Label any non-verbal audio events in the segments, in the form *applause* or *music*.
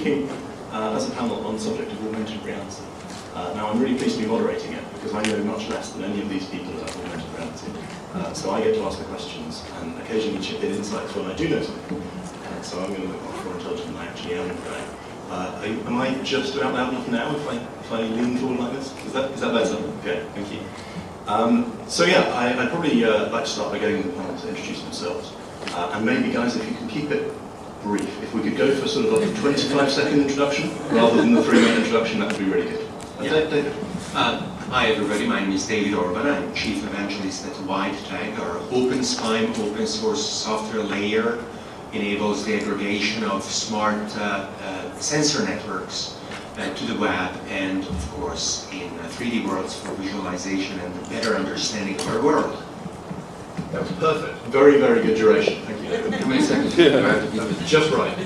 speaking uh, as a panel on the subject of augmented reality. Uh, now, I'm really pleased to be moderating it because I know much less than any of these people about augmented reality. Uh, so I get to ask the questions and occasionally chip in insights when I do know something. Uh, so I'm going to look much more intelligent than I actually am today. Uh, am I just about loud enough now if I, if I lean forward like this? Is that, is that better? Okay, thank you. Um, so yeah, I, would probably uh, like to start by getting the panel to introduce themselves. Uh, and maybe guys, if you can keep it brief, if we could go for sort of like a 25 second introduction rather than the three minute introduction, that would be really good. Uh, yeah. David. Uh, hi everybody, my name is David Orban. I'm Chief Evangelist at WideTag. Our OpenSPIME open source software layer enables the aggregation of smart uh, uh, sensor networks uh, to the web and, of course, in 3D uh, worlds for visualization and better understanding of our world. That was perfect. Very, very good duration. Thank you. How many seconds? Yeah. Just right.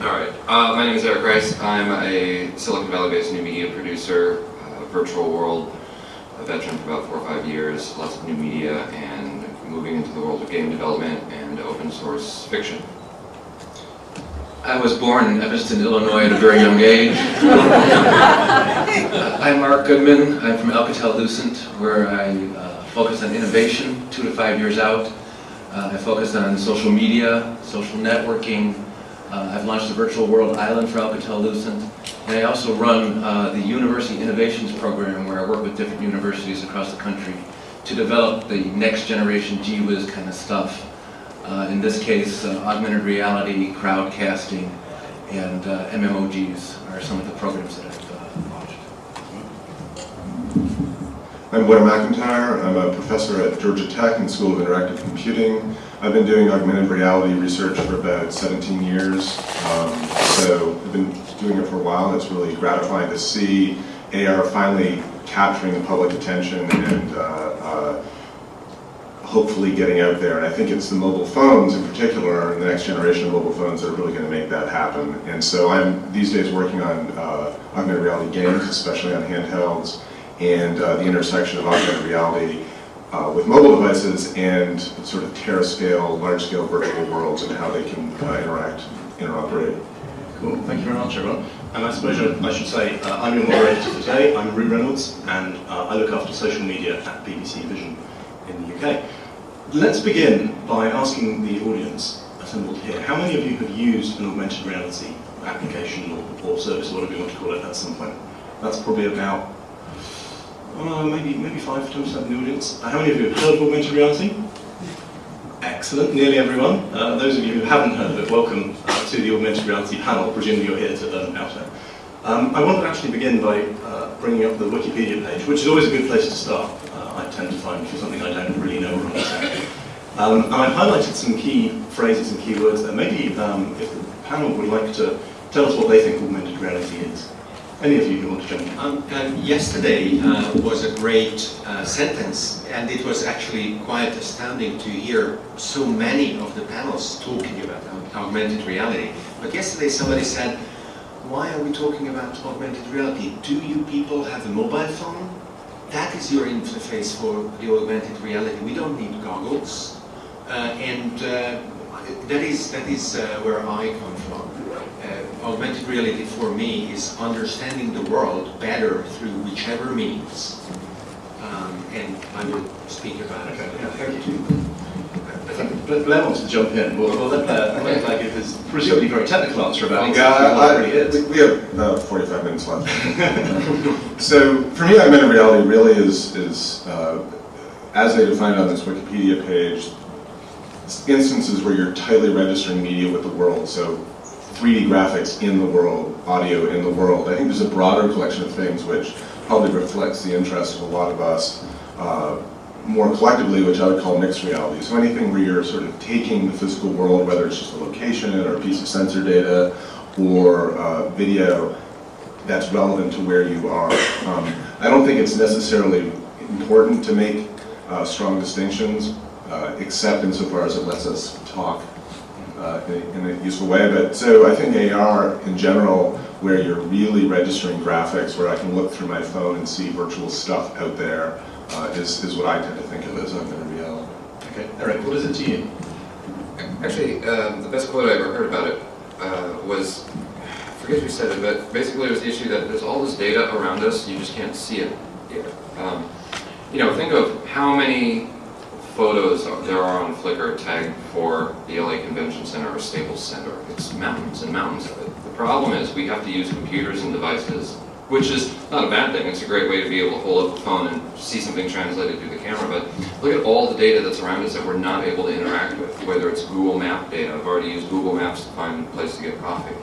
All right. Uh, my name is Eric Rice. I'm a Silicon Valley-based new media producer, uh, virtual world a veteran for about four or five years, lots of new media, and moving into the world of game development and open source fiction. I was born in Evanston, Illinois at a very young age. *laughs* I'm Mark Goodman. I'm from Alcatel-Lucent, where I uh, focus on innovation two to five years out. Uh, I focused on social media, social networking. Uh, I've launched the Virtual World Island for Alcatel-Lucent. And I also run uh, the University Innovations Program, where I work with different universities across the country to develop the next generation GWiz kind of stuff uh, in this case, uh, augmented reality, crowdcasting, and uh, MMOGs are some of the programs that I've uh, launched. I'm Blair MacIntyre. I'm a professor at Georgia Tech in School of Interactive Computing. I've been doing augmented reality research for about 17 years. Um, so I've been doing it for a while. It's really gratifying to see AR finally capturing the public attention and uh, uh, hopefully getting out there. And I think it's the mobile phones in particular, the next generation of mobile phones that are really going to make that happen. And so I'm these days working on uh, augmented reality games, especially on handhelds, and uh, the intersection of augmented reality uh, with mobile devices and sort of terascale, large-scale virtual worlds and how they can uh, interact, interoperate. Cool, thank you very much everyone. And I suppose I should say, uh, I'm your moderator today, I'm Roo Reynolds, and uh, I look after social media at BBC Vision in the UK. Let's begin by asking the audience assembled here, how many of you have used an augmented reality application or, or service, whatever you want to call it, at some point? That's probably about, uh, maybe maybe 5 to 10% of the audience. Uh, how many of you have heard of augmented reality? Excellent, nearly everyone. Uh, those of you who haven't heard of it, welcome uh, to the augmented reality panel, presumably you're here to learn about it. Um, I want to actually begin by uh, bringing up the Wikipedia page, which is always a good place to start. I tend to find for something I don't really know or understand. Um, and I've highlighted some key phrases and keywords there. Maybe um, if the panel would like to tell us what they think augmented reality is. Any of you who want to jump in? Um, um, yesterday uh, was a great uh, sentence, and it was actually quite astounding to hear so many of the panels talking about augmented reality. But yesterday somebody said, why are we talking about augmented reality? Do you people have a mobile phone? that is your interface for the augmented reality. We don't need goggles. Uh, and uh, that is, that is uh, where I come from. Augmented reality for me is understanding the world better through whichever means. Um, and I will speak about it. Okay. Yeah, thank you. Blair wants to jump in. We'll, we'll let Blair, let Blair give his presumably very technical answer about exactly yeah, what it really. We have uh, 45 minutes left. *laughs* so for me, augmented reality really is, is uh, as they define it on this Wikipedia page, instances where you're tightly registering media with the world. So 3D graphics in the world, audio in the world. I think there's a broader collection of things which probably reflects the interest of a lot of us. Uh, more collectively, which I would call mixed reality. So anything where you're sort of taking the physical world, whether it's just a location or a piece of sensor data or uh, video, that's relevant to where you are. Um, I don't think it's necessarily important to make uh, strong distinctions, uh, except insofar as it lets us talk uh, in, in, a useful way. But so I think AR in general, where you're really registering graphics, where I can look through my phone and see virtual stuff out there, uh, is, is what I tend to think of as augmented reality. Okay, Eric, what is it to you? Actually, um, the best quote I ever heard about it uh, was forget who said it, but basically it was the issue that there's all this data around us, you just can't see it yet. Um, you know, think of how many photos there are on Flickr tagged for the LA Convention Center or Staples Center. It's mountains and mountains of it. The problem is we have to use computers and devices, which is not a bad thing. It's a great way to be able to hold up a phone and see something translated through the camera. But look at all the data that's around us that we're not able to interact with, whether it's Google Map data. I've already used Google Maps to find a place to get coffee.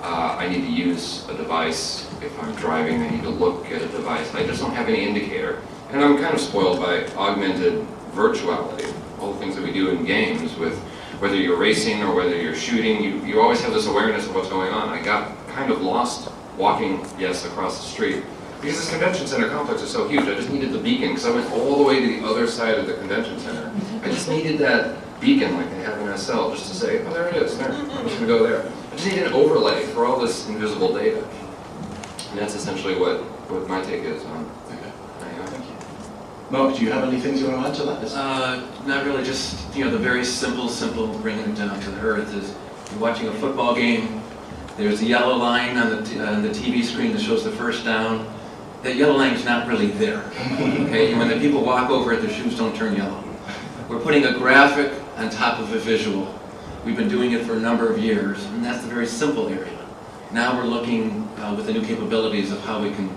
Uh, I need to use a device. If I'm driving, I need to look at a device. I just don't have any indicator. And I'm kind of spoiled by augmented virtuality, all the things that we do in games with whether you're racing or whether you're shooting, you, you always have this awareness of what's going on. I got kind of lost walking, yes, across the street because this convention center complex is so huge. I just needed the beacon because I went all the way to the other side of the convention center. I just needed that beacon like they have in SL just to say, oh, there it is, there. I'm just going to go there. I just need an overlay for all this invisible data. And that's essentially what, what my take is on. Mark, do you have any things you want to add to that? Uh, not really, just, you know, the very simple, simple, bringing down to the earth is you're watching a football game, there's a yellow line on the, on the TV screen that shows the first down. That yellow line is not really there, okay? And when the people walk over it, their shoes don't turn yellow. We're putting a graphic on top of a visual. We've been doing it for a number of years, and that's the very simple area. Now we're looking uh, with the new capabilities of how we can.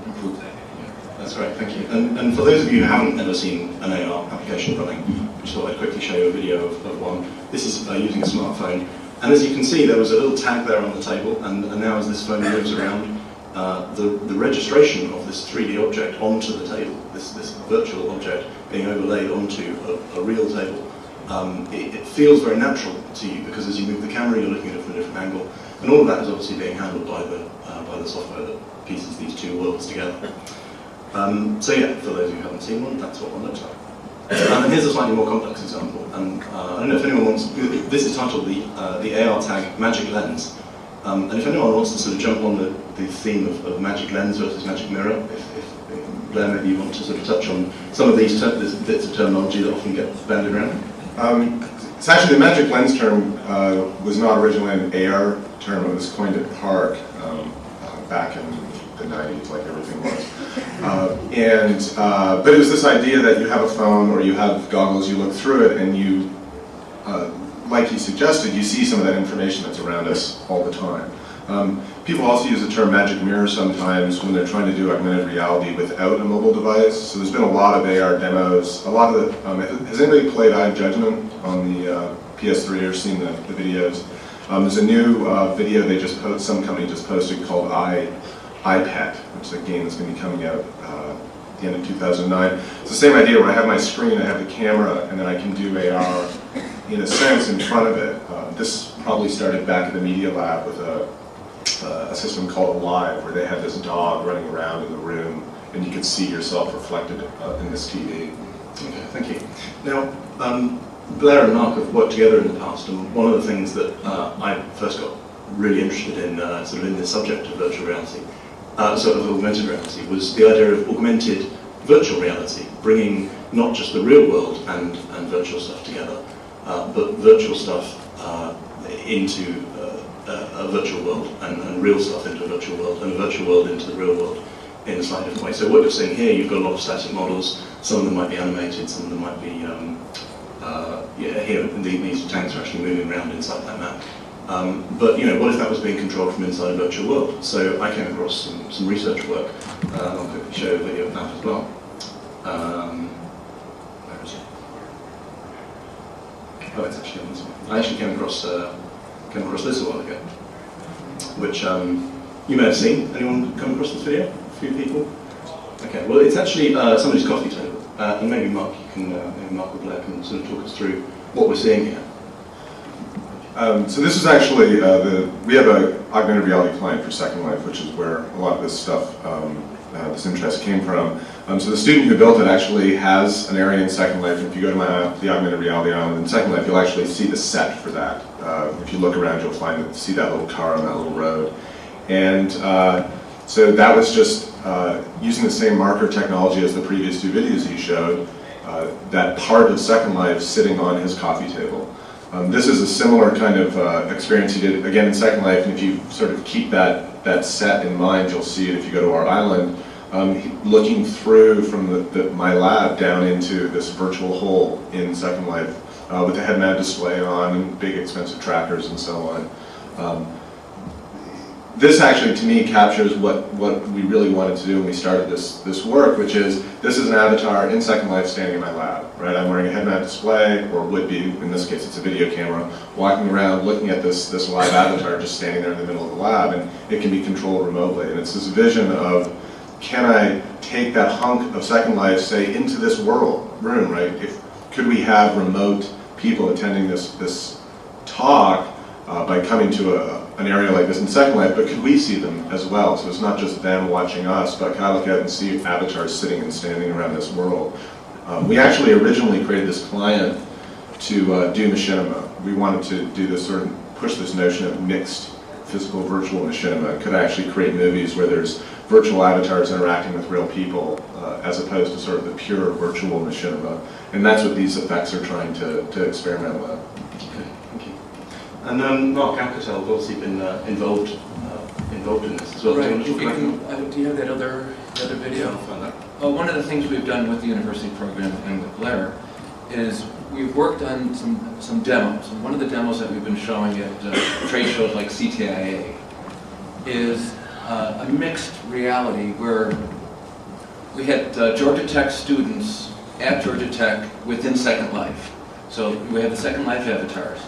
That's great, thank you. And, and for those of you who haven't ever seen an AR application running, I just thought I'd quickly show you a video of, of one. This is uh, using a smartphone. And as you can see, there was a little tag there on the table, and, and now as this phone moves around, uh, the, the registration of this 3D object onto the table, this, this virtual object being overlaid onto a, a real table, um, it, it feels very natural to you because as you move the camera, you're looking at it from a different angle. And all of that is obviously being handled by the, uh, by the software that pieces these two worlds together. Um, so yeah, for those who haven't seen one, that's what one looks like. Um, and here's a slightly more complex example. And uh, I don't know if anyone wants, this is titled the, uh, the AR tag Magic Lens. Um, and if anyone wants to sort of jump on the, the theme of, of Magic Lens versus Magic Mirror, if, if, Blair, maybe you want to sort of touch on some of these bits of terminology that often get bandied around. Um, it's actually the magic lens term uh, was not originally an AR term. It was coined at PARC um, uh, back in the 90s, like everything was. Uh, and uh, but it was this idea that you have a phone or you have goggles, you look through it, and you, uh, like he suggested, you see some of that information that's around us all the time. Um, people also use the term magic mirror sometimes when they're trying to do augmented reality without a mobile device. So there's been a lot of AR demos. A lot of the, um, has anybody played Eye of Judgment on the uh, PS3 or seen the, the videos? Um, there's a new uh, video they just posted, some company just posted called Eye, EyePet, which is a game that's going to be coming out uh, at the end of 2009. It's the same idea where I have my screen, I have the camera, and then I can do AR in a sense in front of it. Uh, this probably started back at the Media Lab with a uh, a system called Live, where they had this dog running around in the room, and you could see yourself reflected uh, in this TV. Okay, thank you. Now, um, Blair and Mark have worked together in the past, and one of the things that uh, I first got really interested in, uh, sort of in the subject of virtual reality, uh, sort of augmented reality, was the idea of augmented virtual reality, bringing not just the real world and, and virtual stuff together, uh, but virtual stuff uh, into uh, a virtual world and, and real stuff into a virtual world and a virtual world into the real world in a slightly different way. So what you're seeing here, you've got a lot of static models. Some of them might be animated, some of them might be, um, uh, yeah, here these tanks are actually moving around inside that map. Um, but you know, what if that was being controlled from inside a virtual world? So I came across some, some research work. Uh, I'll quickly show a video of that as well. Um, where is it? Oh, it's actually on this one. I actually came across uh, came across this a while ago, which um, you may have seen. Anyone come across this video? A few people. Okay. Well, it's actually uh, somebody's coffee table, uh, and maybe Mark, you can, uh, maybe Mark or Blair can sort of talk us through what we're seeing here. Um, so this is actually uh, the we have a augmented reality client for Second Life, which is where a lot of this stuff, um, uh, this interest came from. Um, so the student who built it actually has an area in Second Life. If you go to my, the augmented reality island in Second Life, you'll actually see the set for that. Uh, if you look around, you'll find it, see that little car on that little road. And uh, so that was just uh, using the same marker technology as the previous two videos he showed, uh, that part of Second Life sitting on his coffee table. Um, this is a similar kind of uh, experience you did again in Second Life, and if you sort of keep that that set in mind, you'll see it if you go to our island. Um, looking through from the, the, my lab down into this virtual hole in Second Life uh, with the head-mounted display on and big expensive trackers and so on. Um, this actually, to me, captures what, what we really wanted to do when we started this, this work, which is, this is an avatar in Second Life standing in my lab, right? I'm wearing a head-mounted display, or would be, in this case, it's a video camera, walking around looking at this, this live avatar just standing there in the middle of the lab, and it can be controlled remotely. And it's this vision of, can I take that hunk of Second Life, say, into this world, room, right? If, could we have remote people attending this, this talk uh, by coming to a, an area like this in Second Life, but could we see them as well? So it's not just them watching us, but can I look out and see avatars sitting and standing around this world? Um, we actually originally created this client to uh, do machinima. We wanted to do this sort of, push this notion of mixed physical virtual machinima. Could actually create movies where there's virtual avatars interacting with real people uh, as opposed to sort of the pure virtual machinima. And that's what these effects are trying to, to experiment with. You. And um, Mark Alcatel has obviously been uh, involved uh, involved in this as well. Do you Right, to you can, uh, do you have that other, the other video? That. Well, one of the things we've done with the university program and with Blair is we've worked on some, some demos. And one of the demos that we've been showing at uh, trade shows like CTIA is uh, a mixed reality where we had uh, Georgia Tech students at Georgia Tech within Second Life. So we have the Second Life avatars.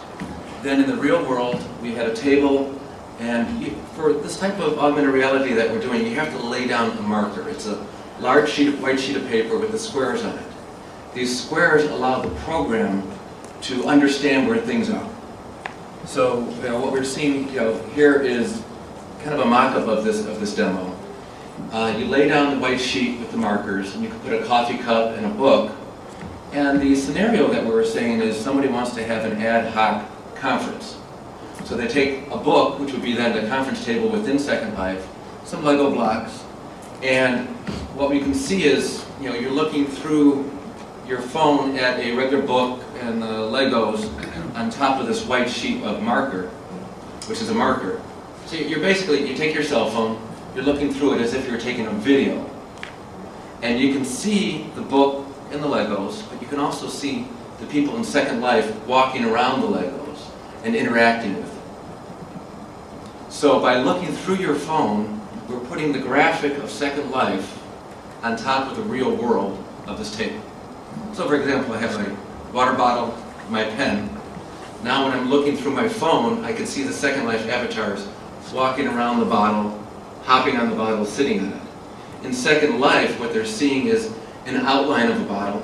Then in the real world, we had a table, and for this type of augmented reality that we're doing, you have to lay down a marker. It's a large sheet of, white sheet of paper with the squares on it. These squares allow the program to understand where things are. So, you know, what we're seeing, you know, here is kind of a mock-up of this, of this demo. Uh, you lay down the white sheet with the markers, and you can put a coffee cup and a book. And the scenario that we were saying is somebody wants to have an ad hoc conference. So they take a book, which would be then the conference table within Second Life, some Lego blocks, and what we can see is, you know, you're looking through your phone at a regular book and the Legos on top of this white sheet of marker, which is a marker. So you're basically, you take your cell phone, you're looking through it as if you're taking a video. And you can see the book and the Legos, but you can also see the people in Second Life walking around the Legos and interacting with them. So by looking through your phone, we're putting the graphic of Second Life on top of the real world of this table. So for example, I have my water bottle, my pen. Now when I'm looking through my phone, I can see the Second Life avatars walking around the bottle, hopping on the bottle, sitting on it. In Second Life, what they're seeing is an outline of a bottle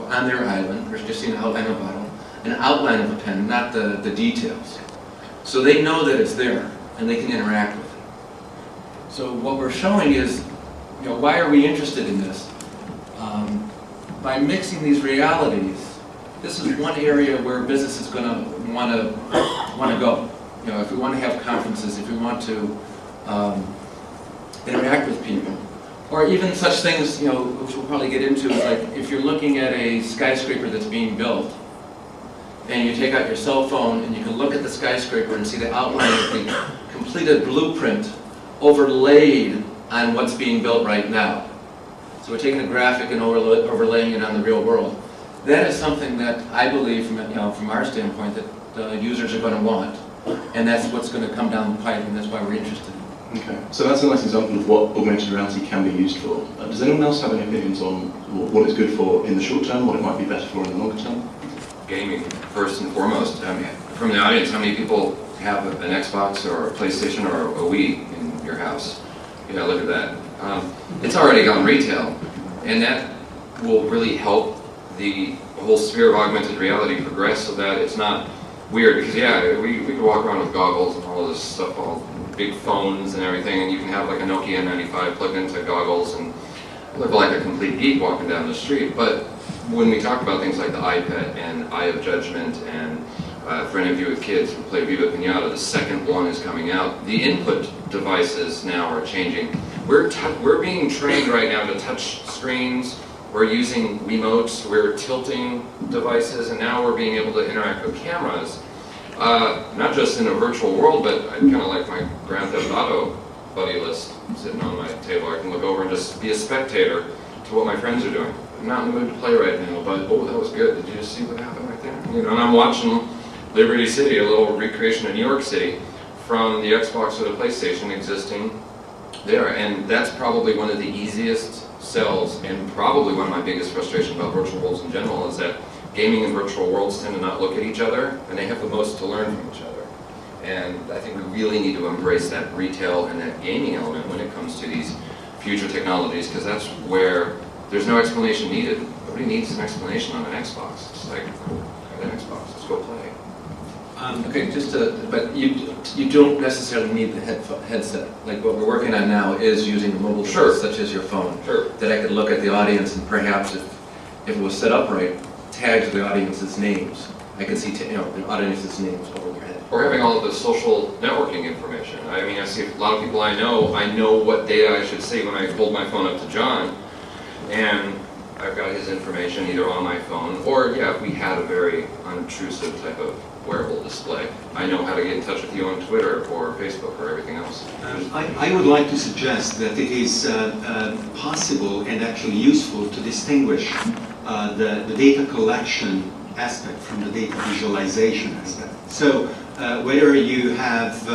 on their island. They're just seeing an outline of a bottle, an outline of a pen, not the, the details. So they know that it's there, and they can interact with it. So what we're showing is, you know, why are we interested in this? Um, by mixing these realities, this is one area where business is going to want to want to go. You know, if we want to have conferences, if we want to um, interact with people, or even such things, you know, which we'll probably get into, like if you're looking at a skyscraper that's being built, and you take out your cell phone and you can look at the skyscraper and see the outline of the completed blueprint overlaid on what's being built right now. So we're taking a graphic and overla- overlaying it on the real world. That is something that I believe, from, you know, from our standpoint, that the users are going to want. And that's what's going to come down the pipe, and that's why we're interested. Okay, so that's a nice example of what augmented reality can be used for. Uh, does anyone else have any opinions on what it's good for in the short term, what it might be better for in the longer term? Gaming first and foremost. Mean, from the audience, how many people have an Xbox or a PlayStation or a Wii in your house? Yeah, look at that. Um, it's already gone retail, and that will really help the whole sphere of augmented reality progress so that it's not weird. Because yeah, we, we could walk around with goggles and all this stuff, all big phones and everything, and you can have like a Nokia 95 plugged into goggles and look like a complete geek walking down the street. But when we talk about things like the EyePet and Eye of Judgment and uh, for any of you with kids who play Viva Pinata, the second one is coming out. The input devices now are changing. We're, we're being trained right now to touch screens we're using remotes, we're tilting devices, and now we're being able to interact with cameras. Uh, not just in a virtual world, but I kind of like my Grand Theft Auto buddy list sitting on my table. I can look over and just be a spectator to what my friends are doing. I'm not in the mood to play right now, but oh, that was good. Did you just see what happened right there? You know, and I'm watching Liberty City, a little recreation of New York City, from the Xbox or the PlayStation existing there. And that's probably one of the easiest sells, and probably one of my biggest frustrations about virtual worlds in general is that gaming and virtual worlds tend to not look at each other, and they have the most to learn from each other. And I think we really need to embrace that retail and that gaming element when it comes to these future technologies, because that's where there's no explanation needed. Nobody needs an explanation on an Xbox. It's like, I got an Xbox, let's go play. Um, Okay, just to, but you, you don't necessarily need the headset. Like what we're working on now is using a mobile Sure. device such as your phone. Sure. That I could look at the audience and perhaps if, if it was set up right, tags the audience's names. I could see, you know, the audience's names over their head. Or having all of the social networking information. I mean, I see a lot of people I know, I know what data I should see when I hold my phone up to John, and I've got his information either on my phone, or yeah, we had a very unobtrusive type of wearable display, I know how to get in touch with you on Twitter or Facebook or everything else. Um, I, I would like to suggest that it is uh, uh, possible and actually useful to distinguish uh, the, the data collection aspect from the data visualization aspect. So uh, whether you have,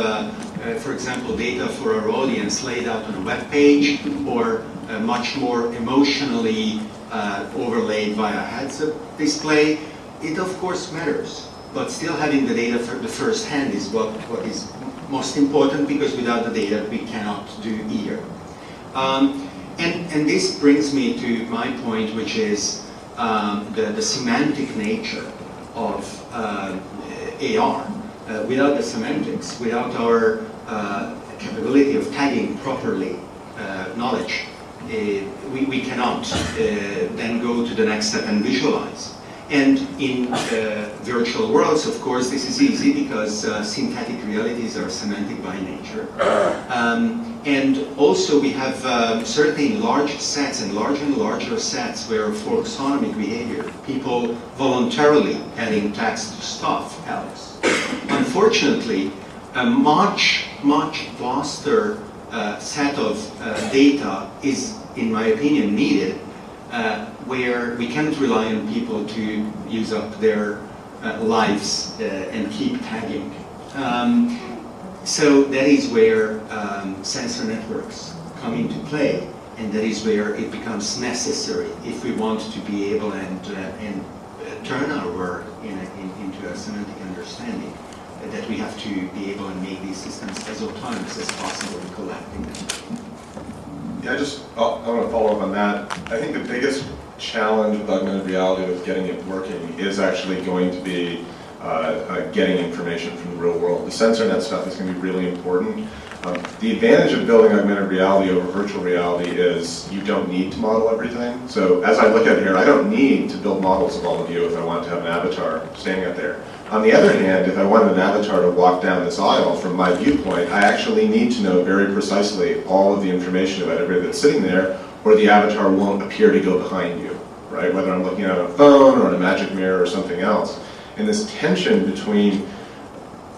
uh, for example, data for our audience laid out on a web page or uh, much more emotionally uh, overlaid via heads-up display, it of course matters. But still having the data for the first hand is what, what is most important because without the data we cannot do either. Um, and, and this brings me to my point, which is um, the, the semantic nature of uh, AR. Uh, without the semantics, without our uh, capability of tagging properly uh, knowledge, uh, we, we cannot uh, then go to the next step and visualize. And in uh, virtual worlds, of course, this is easy because uh, synthetic realities are semantic by nature. *coughs* Um, and also we have um, certainly large sets and larger and larger sets where for taxonomic behavior, people voluntarily adding text to stuff else. Unfortunately, a much, much vaster uh, set of uh, data is, in my opinion, needed uh, where we can't rely on people to use up their uh, lives uh, and keep tagging. Um, so that is where um, sensor networks come into play, and that is where it becomes necessary if we want to be able and, uh, and turn our work in a, in, into a semantic understanding. That we have to be able to make these systems as autonomous as possible in collecting them. Yeah, I just, I want to follow up on that. I think the biggest challenge with augmented reality with getting it working is actually going to be uh, uh, getting information from the real world. The sensor net stuff is going to be really important. Um, the advantage of building augmented reality over virtual reality is you don't need to model everything. So as I look at here, I don't need to build models of all of you if I want to have an avatar standing up there. On the other hand, if I wanted an avatar to walk down this aisle from my viewpoint, I actually need to know very precisely all of the information about everybody that's sitting there, or the avatar won't appear to go behind you, right? Whether I'm looking at a phone or a magic mirror or something else. And this tension between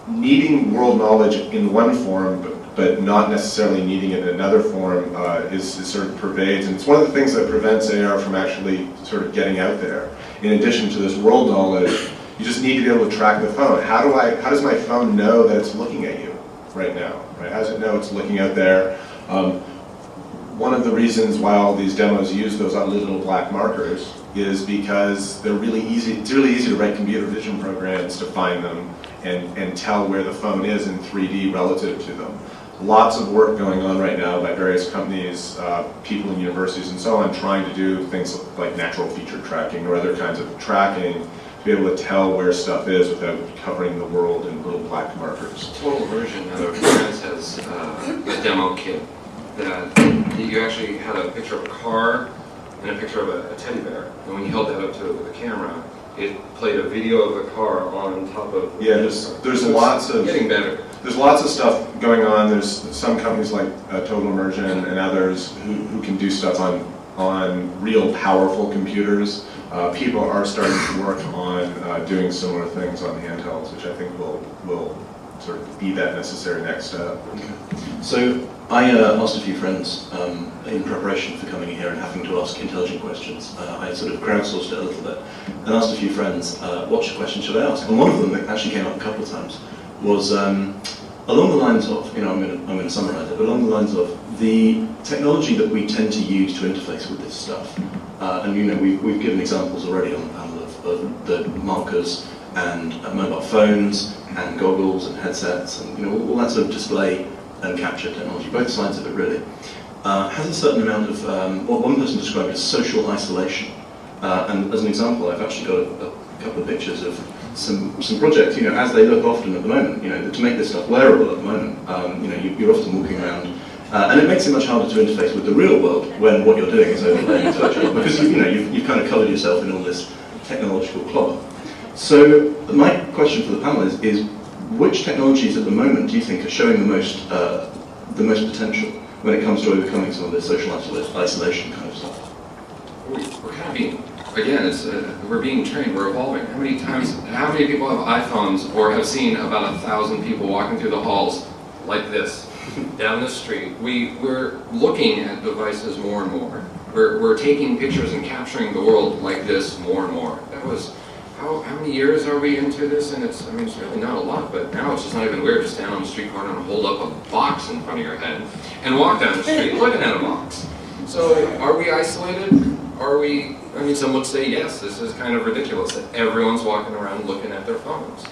needing world knowledge in one form, but, but not necessarily needing it in another form, uh, is, is sort of pervades. And it's one of the things that prevents AR from actually sort of getting out there. In addition to this world knowledge, you just need to be able to track the phone. How do I, how does my phone know that it's looking at you right now? Right? How does it know it's looking out there? Um, one of the reasons why all these demos use those little black markers is because they're really easy, it's really easy to write computer vision programs to find them and, and tell where the phone is in 3D relative to them. Lots of work going on right now by various companies, uh, people in universities and so on, trying to do things like natural feature tracking or other kinds of tracking be able to tell where stuff is without covering the world in little black markers. Total version of Friends has uh, a demo kit that you actually had a picture of a car and a picture of a, a teddy bear. And when you held that up to the camera, it played a video of the car on top of the Yeah, there's, there's So lots of... Getting better. There's lots of stuff going on. There's some companies like uh, Total Immersion and others who, who can do stuff on on real powerful computers. Uh, people are starting to work on uh, doing similar things on handhelds, which I think will, will sort of be that necessary next step. So I uh, asked a few friends um, in preparation for coming here and having to ask intelligent questions. Uh, I sort of crowdsourced it a little bit and asked a few friends, uh, what question should I ask? And one of them that actually came up a couple of times was um, along the lines of, you know, I'm going to I'm going to summarize it, but along the lines of the technology that we tend to use to interface with this stuff. Uh, and, you know, we've, we've given examples already on the panel of, of the markers and uh, mobile phones and goggles and headsets and, you know, all, all that sort of display and capture technology, both sides of it really, uh, has a certain amount of um, what one person described as social isolation. Uh, and as an example, I've actually got a, a couple of pictures of some, some projects, you know, as they look often at the moment, you know, to make this stuff wearable at the moment. Um, you know, you, you're often walking around, uh, and it makes it much harder to interface with the real world when what you're doing is overlaying virtual, because you, you know, you've, you've kind of covered yourself in all this technological cloth. So my question for the panel is, is which technologies at the moment do you think are showing the most, uh, the most potential when it comes to overcoming some of this social isolation kind of stuff? We- We're being, again, it's, uh, we're being trained, we're evolving. How many times, how many people have iPhones or have seen about a thousand people walking through the halls like this, *laughs* down the street? We, we're looking at devices more and more. We're, we're taking pictures and capturing the world like this more and more. That was, how, how many years are we into this? And it's, I mean, it's really not a lot, but now it's just not even weird to stand on the street corner and hold up a box in front of your head and walk down the street looking at a box. So are we isolated? Are we, I mean, some would say yes, this is kind of ridiculous that everyone's walking around looking at their phones.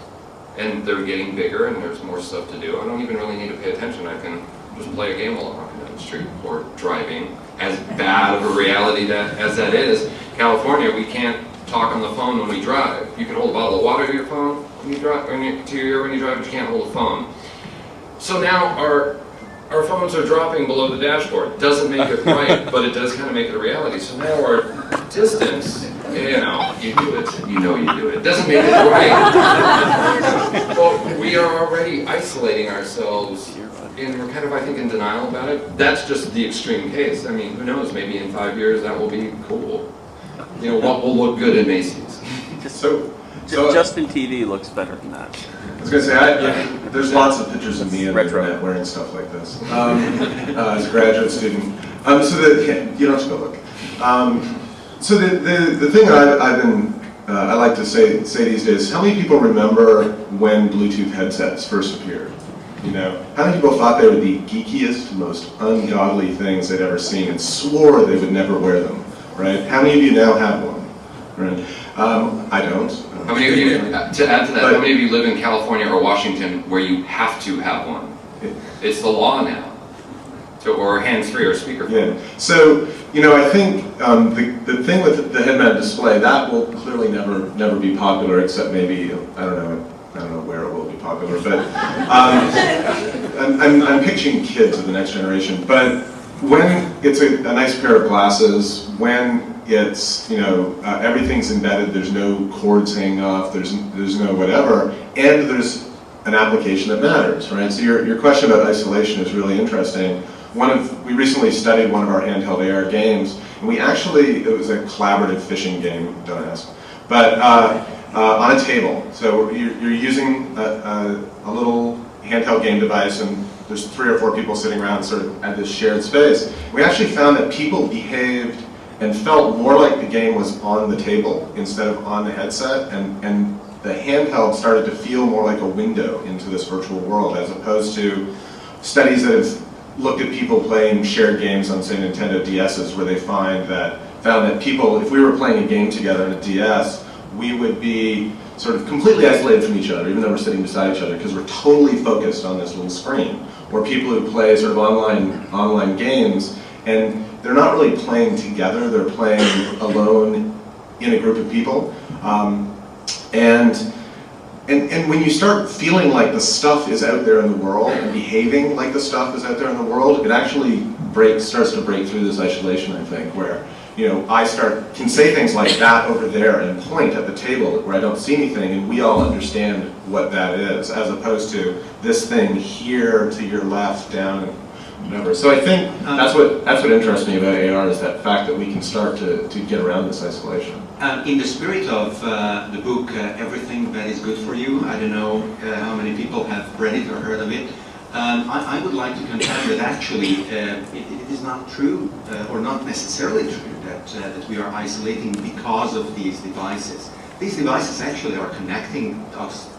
And they're getting bigger and there's more stuff to do. I don't even really need to pay attention. I can just play a game while I'm walking down the street or driving. As bad of a reality that, as that is, California, we can't talk on the phone when we drive. You can hold a bottle of water to your phone when you drive, when you, to your ear when you drive, but you can't hold a phone. So now our our phones are dropping below the dashboard. Doesn't make it right, but it does kind of make it a reality. So now our distance, you know, you do it, you know you do it. Doesn't make it right. Well, we are already isolating ourselves, and we're kind of, I think, in denial about it. That's just the extreme case. I mean, who knows? Maybe in five years that will be cool. You know, what will look good in Macy's? *laughs* So, so Justin TV looks better than that. I was going to say, I, there's lots of pictures of me the Retro. wearing stuff like this um, *laughs* uh, as a graduate student. Um, so that yeah, you don't have to go look. Um, so the, the, the thing I've, I've been, uh, I like to say, say these days, how many people remember when Bluetooth headsets first appeared? You know, how many people thought they were the geekiest, most ungodly things they'd ever seen and swore they would never wear them, right? How many of you now have one, right? Um, I don't. How many of you, uh, to add to that, how many of you live in California or Washington where you have to have one? It's the law now. So, or hands-free or speakerphone. Yeah, so, you know, I think um, the, the thing with the head-mounted display, that will clearly never, never be popular, except maybe, I don't know, I don't know where it will be popular, but um, *laughs* I'm, I'm, I'm pitching kids of the next generation, but when it's a, a nice pair of glasses, when it's, you know, uh, everything's embedded, there's no cords hanging off, there's, there's no whatever, and there's an application that matters, right? So your, your question about isolation is really interesting. One of, we recently studied one of our handheld AR games, and we actually, it was a collaborative fishing game, don't ask, but uh, uh, on a table. So you're, you're using a, a, a little handheld game device, and there's three or four people sitting around sort of at this shared space. We actually found that people behaved and felt more like the game was on the table instead of on the headset, and, and the handheld started to feel more like a window into this virtual world, as opposed to studies that have looked at people playing shared games on, say, Nintendo DSs, where they find that found that people, if we were playing a game together on a DS, we would be sort of completely isolated from each other, even though we're sitting beside each other, because we're totally focused on this little screen. Or people who play sort of online online games, and they're not really playing together; they're playing alone in a group of people. Um, and and, and when you start feeling like the stuff is out there in the world and behaving like the stuff is out there in the world, it actually breaks, starts to break through this isolation, I think, where, you know, I start, can say things like that over there and point at the table where I don't see anything and we all understand what that is, as opposed to this thing here to your left, down, whatever. So I think uh, that's what that's what interests me about AR is that fact that we can start to, to get around this isolation. Um, in the spirit of uh, the book uh, Everything That Is Good For You, I don't know uh, how many people have read it or heard of it, um, I, I would like to contend that actually uh, it, it is not true, uh, or not necessarily true, that, uh, that we are isolating because of these devices. These devices actually are connecting us,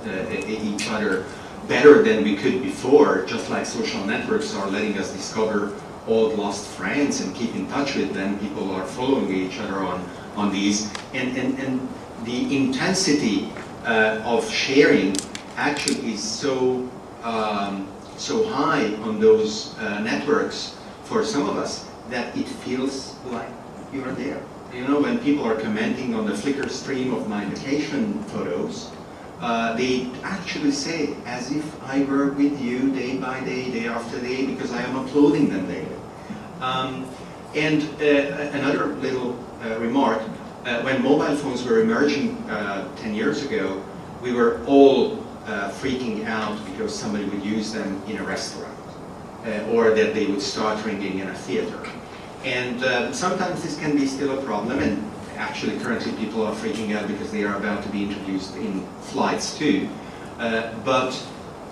each other better than we could before, just like social networks are letting us discover old lost friends and keep in touch with them. People are following each other on, on these. And, and, and the intensity uh, of sharing actually is so, um, so high on those uh, networks for some of us that it feels like you are there. You know, when people are commenting on the Flickr stream of my vacation photos, uh, they actually say as if I were with you day by day, day after day, because I am uploading them daily. Um, and uh, another little remark, uh, when mobile phones were emerging uh, 10 years ago, we were all uh, freaking out because somebody would use them in a restaurant, uh, or that they would start ringing in a theater. And uh, sometimes this can be still a problem, and actually currently people are freaking out because they are about to be introduced in flights too. Uh, but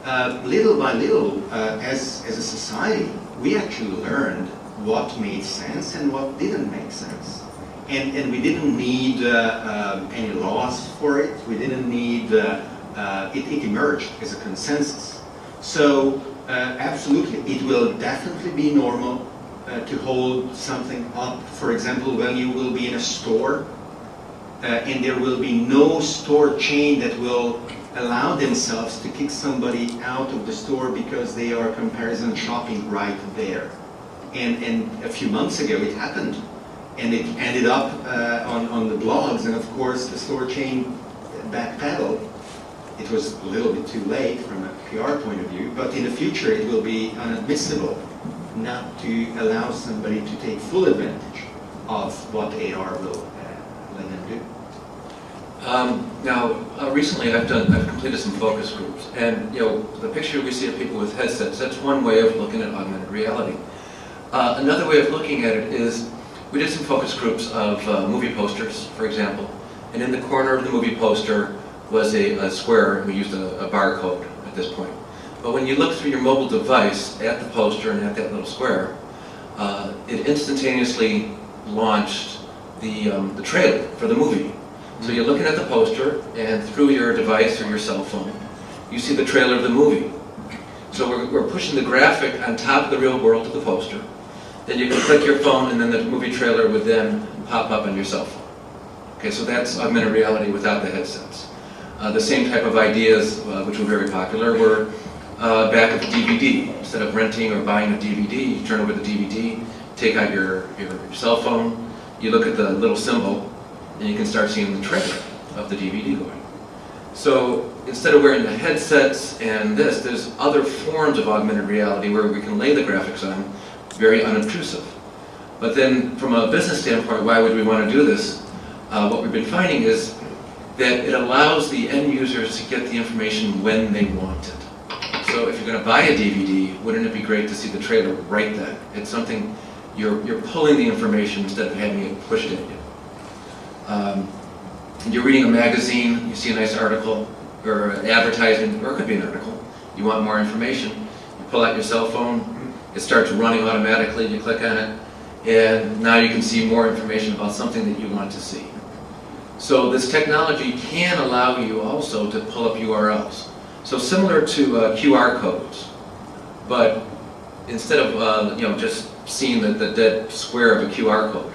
uh, little by little, uh, as, as a society, we actually learned what made sense and what didn't make sense. And, and we didn't need uh, um, any laws for it. We didn't need, uh, uh, it, it emerged as a consensus. So uh, absolutely, it will definitely be normal uh, to hold something up. For example, when you will be in a store uh, and there will be no store chain that will allow themselves to kick somebody out of the store because they are comparison shopping right there. And, and a few months ago it happened and it ended up uh, on, on the blogs and of course the store chain backpedaled. It was a little bit too late from a PR point of view, but in the future it will be unadmissible not to allow somebody to take full advantage of what AR will uh, let them do. Um, now, uh, recently I've done, I've completed some focus groups, and you know, the picture we see of people with headsets, that's one way of looking at augmented reality. Uh, another way of looking at it is, we did some focus groups of uh, movie posters, for example, and in the corner of the movie poster was a, a square, we used a, a barcode at this point. But when you look through your mobile device at the poster and at that little square, uh, it instantaneously launched the, um, the trailer for the movie. So you're looking at the poster, and through your device or your cell phone, you see the trailer of the movie. So we're, we're pushing the graphic on top of the real world of the poster. Then you can click your phone, and then the movie trailer would then pop up on your cell phone. Okay, so that's augmented reality without the headsets. Uh, the same type of ideas, uh, which were very popular, were uh, back at the DVD. Instead of renting or buying a DVD, you turn over the DVD, take out your, your, your cell phone, you look at the little symbol, and you can start seeing the trailer of the DVD going. So instead of wearing the headsets and this, there's other forms of augmented reality where we can lay the graphics on, very unobtrusive. But then from a business standpoint, why would we want to do this? Uh, what we've been finding is that it allows the end users to get the information when they want it. So if you're going to buy a DVD, wouldn't it be great to see the trailer right then? It's something, you're, you're pulling the information instead of having it pushed at you. Um, you're reading a magazine, you see a nice article, or an advertisement, or it could be an article. You want more information, you pull out your cell phone, it starts running automatically, you click on it, and now you can see more information about something that you want to see. So this technology can allow you also to pull up URLs. So similar to uh, QR codes, but instead of uh, you know just seeing the, the dead square of a QR code,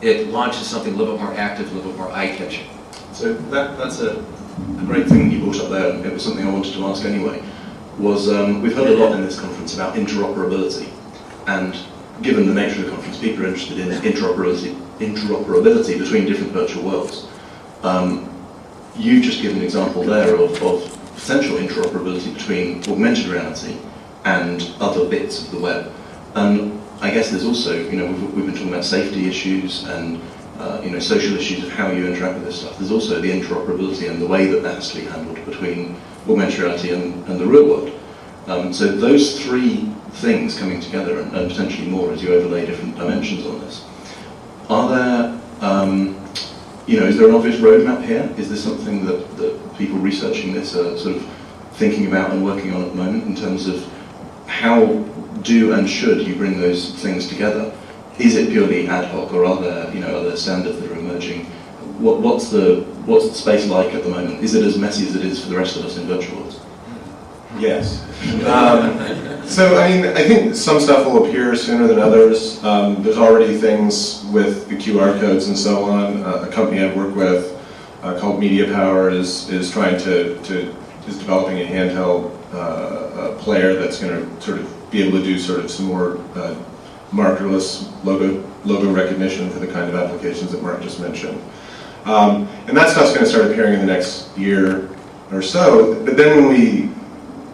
it launches something a little bit more active, a little bit more eye-catching. So that, that's a, a great thing you brought up there, and it was something I wanted to ask anyway, was um, we've heard a lot in this conference about interoperability, and given the nature of the conference, people are interested in interoperability, interoperability between different virtual worlds. Um, you've just given an example there of, of potential interoperability between augmented reality and other bits of the web. And I guess there's also, you know, we've, we've been talking about safety issues and, uh, you know, social issues of how you interact with this stuff. There's also the interoperability and the way that that has to be handled between reality and, and the real world. Um, so those three things coming together and, and potentially more as you overlay different dimensions on this. Are there, um, you know, is there an obvious roadmap here? Is this something that, that people researching this are sort of thinking about and working on at the moment in terms of how do and should you bring those things together? Is it purely ad hoc, or are there, you know, are there standards that are emerging? What, what's the what's the space like at the moment? Is it as messy as it is for the rest of us in virtual worlds? Yes. Um, so, I mean, I think some stuff will appear sooner than others. Um, there's already things with the QR codes and so on. Uh, a company I work with uh, called Media Power is, is trying to, to is developing a handheld uh, player that's going to sort of be able to do sort of some more uh, markerless logo logo recognition for the kind of applications that Mark just mentioned. Um, and that stuff's going to start appearing in the next year or so. But then when we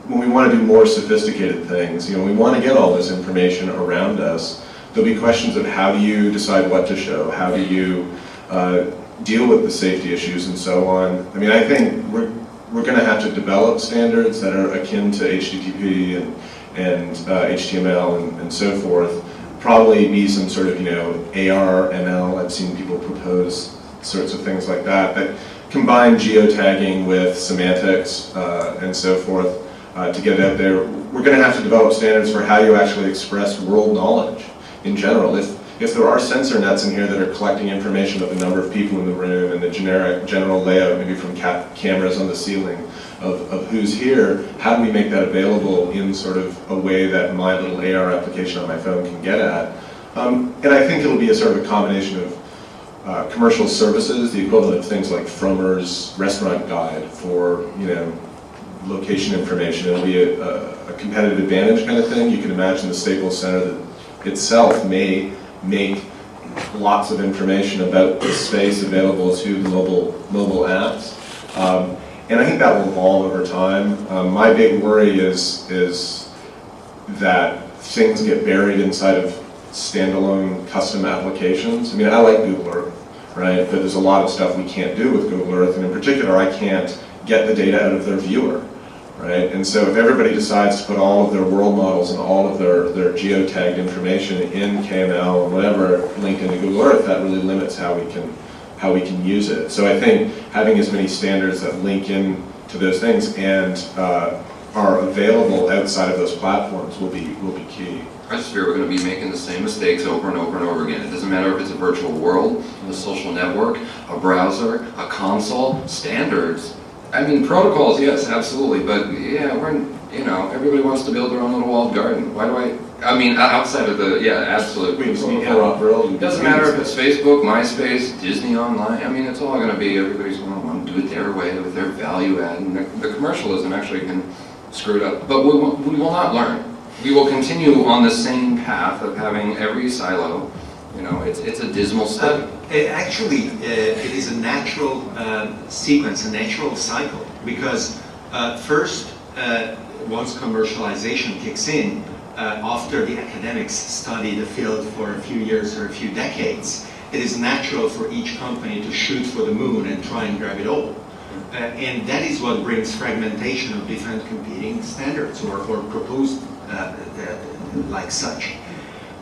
when we want to do more sophisticated things, you know, we want to get all this information around us. There'll be questions of how do you decide what to show? How do you uh, deal with the safety issues and so on? I mean, I think we're we're going to have to develop standards that are akin to HTTP and and uh, HTML and, and so forth. Probably be some sort of you know AR, ML. I've seen people propose sorts of things like that that combine geotagging with semantics uh, and so forth uh, to get it out there. We're going to have to develop standards for how you actually express world knowledge in general. If, if there are sensor nets in here that are collecting information about the number of people in the room and the generic general layout, maybe from ca cameras on the ceiling of, of who's here, how do we make that available in sort of a way that my little AR application on my phone can get at? Um, and I think it'll be a sort of a combination of uh, commercial services, the equivalent of things like Frommer's restaurant guide for, you know, location information. It'll be a, a, competitive advantage kind of thing. You can imagine the Staples Center that itself may make lots of information about the space available to mobile, mobile apps. Um, and I think that will evolve over time. Um, my big worry is, is that things get buried inside of standalone custom applications. I mean, I like Google Earth, right? But there's a lot of stuff we can't do with Google Earth, and in particular, I can't get the data out of their viewer, right? And so if everybody decides to put all of their world models and all of their, their geotagged information in KML and whatever linked into Google Earth, that really limits how we can how we can use it. So I think having as many standards that link in to those things and uh, are available outside of those platforms will be will be key. I fear we're going to be making the same mistakes over and over and over again. It doesn't matter if it's a virtual world, a social network, a browser, a console, standards. I mean, protocols, yes, absolutely, but yeah, we're, you know, everybody wants to build their own little walled garden. Why do I, I mean, outside of the, yeah, absolutely. It doesn't matter if it's Facebook, MySpace, Disney Online, I mean, it's all going to be, everybody's going to want to do it their way with their value add, and the, the commercialism actually can screw it up. But we, we will not learn. We will continue on the same path of having every silo, you know, it's, it's a dismal state. Uh, actually, uh, it is a natural uh, sequence, a natural cycle, because uh, first, uh, once commercialization kicks in, uh, after the academics study the field for a few years or a few decades, it is natural for each company to shoot for the moon and try and grab it all. and that is what brings fragmentation of different competing standards or, or proposed like such.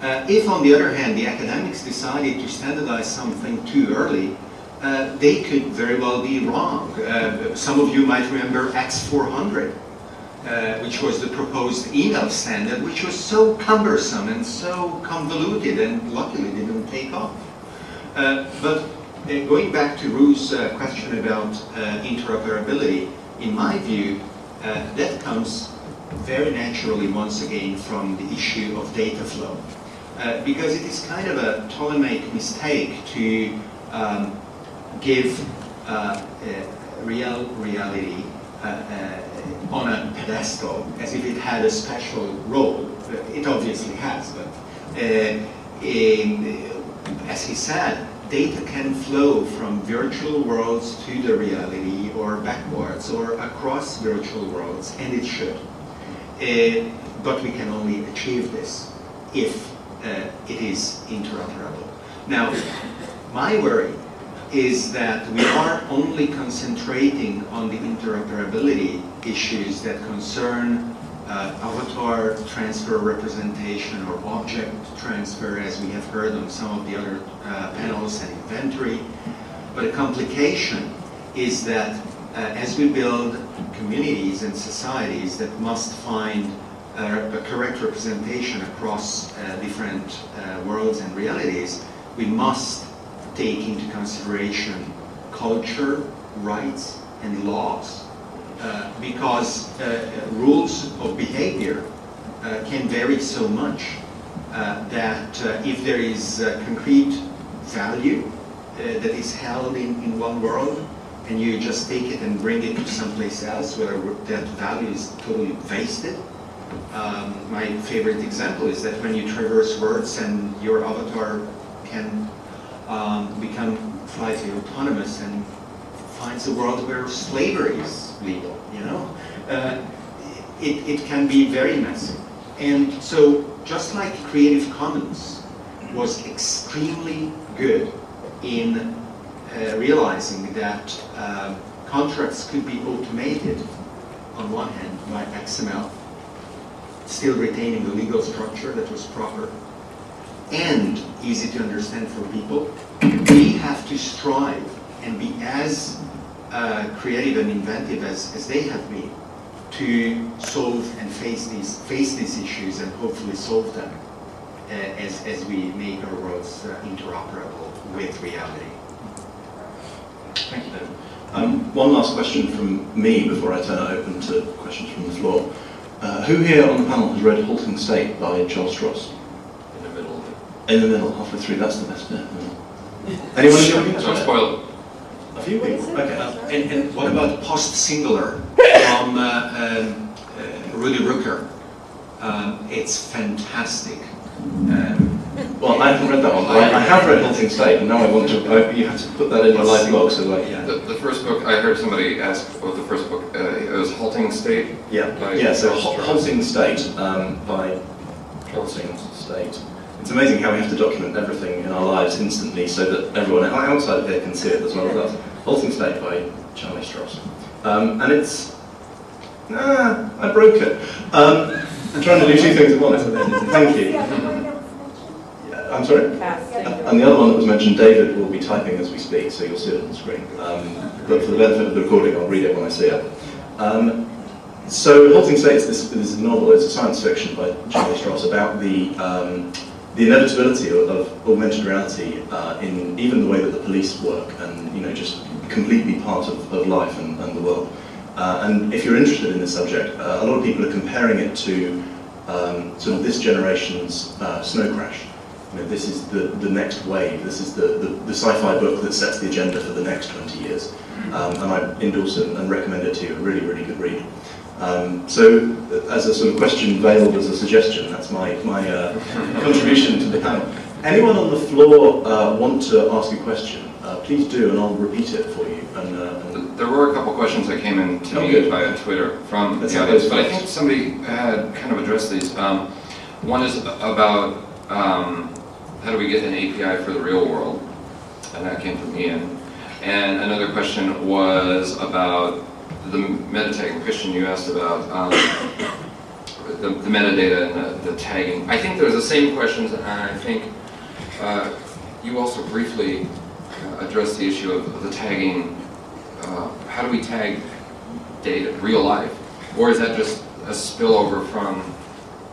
Uh, if, on the other hand, the academics decided to standardize something too early, uh, they could very well be wrong. Uh, some of you might remember X400, uh, which was the proposed email standard, which was so cumbersome and so convoluted and luckily didn't take off. Uh, but uh, going back to Roo's question about interoperability, in my view, that comes very naturally once again from the issue of data flow. Uh, because it is kind of a Ptolemaic mistake to um, give uh, real reality uh, uh, on a pedestal as if it had a special role. It obviously has, but uh, in, as he said, data can flow from virtual worlds to the reality or backwards or across virtual worlds, and it should. Uh, but we can only achieve this if uh, it is interoperable. Now, my worry is that we are only concentrating on the interoperability issues that concern uh, avatar transfer representation or object transfer, as we have heard on some of the other uh, panels, and inventory. But a complication is that as we build communities and societies that must find uh, a correct representation across uh, different uh, worlds and realities, we must take into consideration culture, rights, and laws. Uh, because uh, rules of behavior uh, can vary so much uh, that uh, if there is uh, concrete value uh, that is held in, in one world and you just take it and bring it to someplace else where that value is totally wasted, um, my favorite example is that when you traverse worlds and your avatar can um, become slightly autonomous and finds a world where slavery is legal, you know, uh, it, it can be very messy. And so just like Creative Commons was extremely good in realizing that um, contracts could be automated on one hand by XML, still retaining the legal structure that was proper, and easy to understand for people, we have to strive and be as uh, creative and inventive as, as they have been to solve and face these, face these issues and hopefully solve them uh, as, as we make our worlds uh, interoperable with reality. Thank you, David. Um, one last question from me before I turn it open to questions from the floor. Uh, who here on the panel has read Halting State by Charles Stross? In the middle. In the middle, halfway through, that's the best bit. Anyone in the audience? Don't spoil it. A few people? Okay. Uh, and, and what about post-singular from uh, um, uh, Rudy Rucker? Um, it's fantastic. Um, Well, I haven't read that one, but I, I have read Halting State, and now I want to, I, you have to put that in your live blog, so like, yeah. The, the first book, I heard somebody ask what the first book, uh, it was Halting State. Yeah, yeah. So Halting State um, by Halting State. It's amazing how we have to document everything in our lives instantly, so that everyone outside of here can see it as well as us. Halting State by Charlie Stross, um, and it's ah, I broke it. Um, I'm trying to do two things at once. Thank you. I'm sorry. And the other one that was mentioned, David will be typing as we speak, so you'll see it on the screen. Um, but for the benefit of the recording, I'll read it when I see it. Um, so, Halting State is this, this novel, it's a science fiction by Charlie Stross about the, um, the inevitability of, of augmented reality uh, in even the way that the police work and, you know, just completely part of, of life and, and the world. Uh, and if you're interested in this subject, uh, a lot of people are comparing it to um, sort of this generation's uh, Snow Crash. You know, this is the, the next wave, this is the, the, the sci-fi book that sets the agenda for the next 20 years. Um, and I endorse it and recommend it to you, a really, really good read. Um, so, as a sort of question veiled as a suggestion, that's my, my uh, *laughs* contribution to the panel. Anyone on the floor uh, want to ask a question? Uh, please do, and I'll repeat it for you. And, uh, and There were a couple questions that came in to Oh, me good. via Twitter from Let's the have audience, but I think somebody had kind of addressed these. Um, one is about um, how do we get an API for the real world, and that came from Ian. And another question was about the meta. Christian, you asked about um, the, the metadata and the, the tagging. I think there's the same questions, and I think uh, you also briefly uh, addressed the issue of the tagging. Uh, how do we tag data, real life? Or is that just a spillover from